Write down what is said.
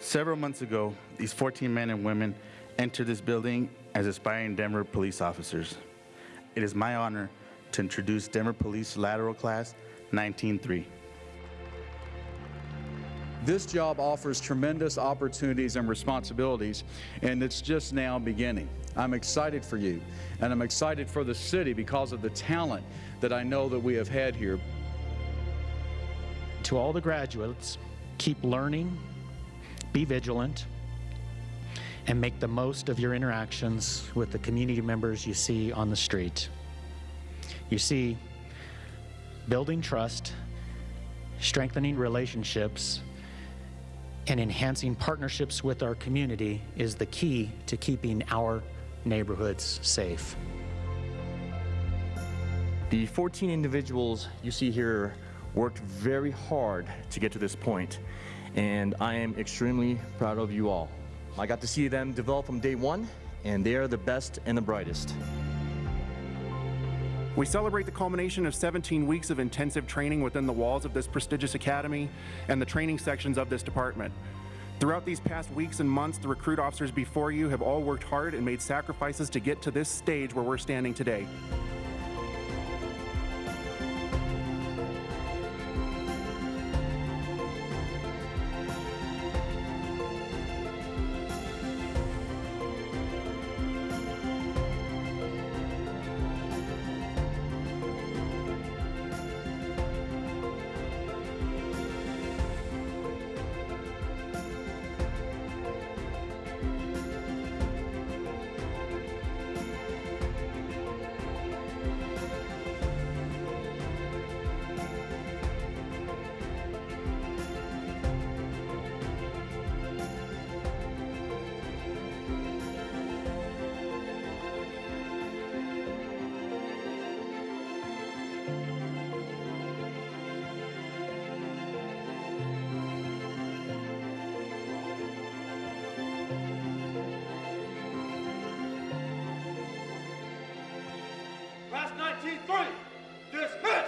Several months ago, these 14 men and women entered this building as aspiring Denver police officers. It is my honor to introduce Denver Police Lateral Class 193. This job offers tremendous opportunities and responsibilities, and it's just now beginning. I'm excited for you, and I'm excited for the city because of the talent that I know that we have had here. To all the graduates, keep learning, be vigilant, and make the most of your interactions with the community members you see on the street. You see, building trust, strengthening relationships, and enhancing partnerships with our community is the key to keeping our neighborhoods safe. The 14 individuals you see here worked very hard to get to this point, and I am extremely proud of you all. I got to see them develop from day one, and they are the best and the brightest. We celebrate the culmination of 17 weeks of intensive training within the walls of this prestigious academy and the training sections of this department. Throughout these past weeks and months, the recruit officers before you have all worked hard and made sacrifices to get to this stage where we're standing today. Class 19-3, dismissed!